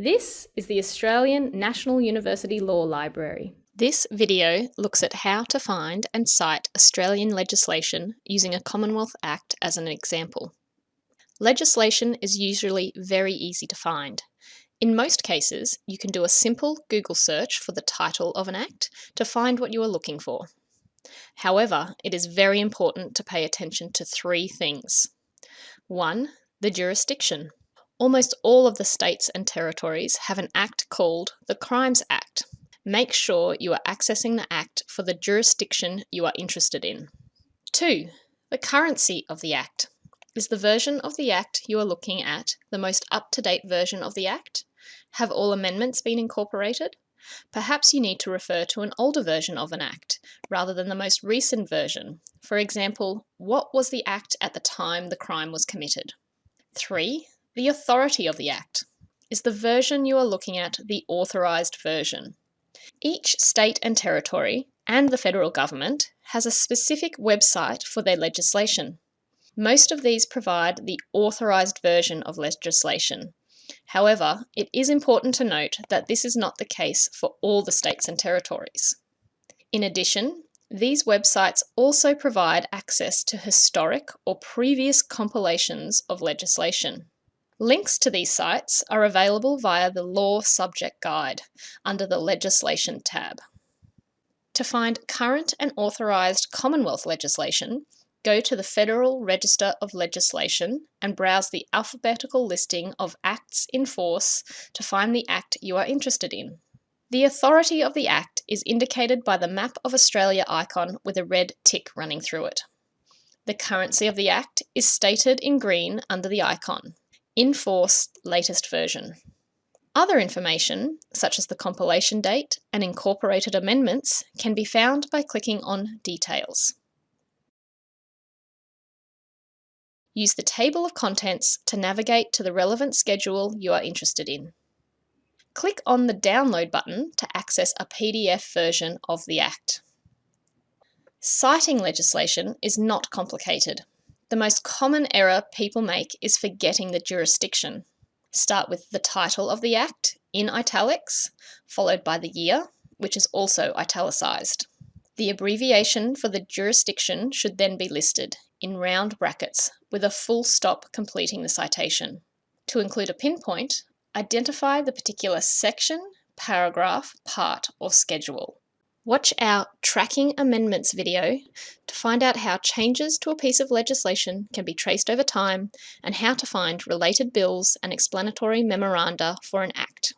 This is the Australian National University Law Library. This video looks at how to find and cite Australian legislation using a Commonwealth Act as an example. Legislation is usually very easy to find. In most cases, you can do a simple Google search for the title of an act to find what you are looking for. However, it is very important to pay attention to three things. 1. The jurisdiction. Almost all of the states and territories have an act called the Crimes Act. Make sure you are accessing the act for the jurisdiction you are interested in. 2. The currency of the act. Is the version of the act you are looking at the most up-to-date version of the act? Have all amendments been incorporated? Perhaps you need to refer to an older version of an act rather than the most recent version. For example, what was the act at the time the crime was committed? 3. The authority of the Act. Is the version you are looking at the authorised version? Each state and territory and the federal government has a specific website for their legislation. Most of these provide the authorised version of legislation. However, it is important to note that this is not the case for all the states and territories. In addition, these websites also provide access to historic or previous compilations of legislation. Links to these sites are available via the Law Subject Guide under the Legislation tab. To find current and authorised Commonwealth legislation, go to the Federal Register of Legislation and browse the alphabetical listing of acts in force to find the act you are interested in. The authority of the Act is indicated by the Map of Australia icon with a red tick running through it. The currency of the Act is stated in green under the icon in force latest version. Other information, such as the compilation date and incorporated amendments, can be found by clicking on Details. Use the table of contents to navigate to the relevant schedule you are interested in. Click on the Download button to access a PDF version of the Act. Citing legislation is not complicated. The most common error people make is forgetting the jurisdiction. Start with the title of the Act in italics, followed by the year, which is also italicised. The abbreviation for the jurisdiction should then be listed in round brackets with a full stop completing the citation. To include a pinpoint, identify the particular section, paragraph, part, or schedule. Watch our Tracking Amendments video to find out how changes to a piece of legislation can be traced over time and how to find related bills and explanatory memoranda for an act.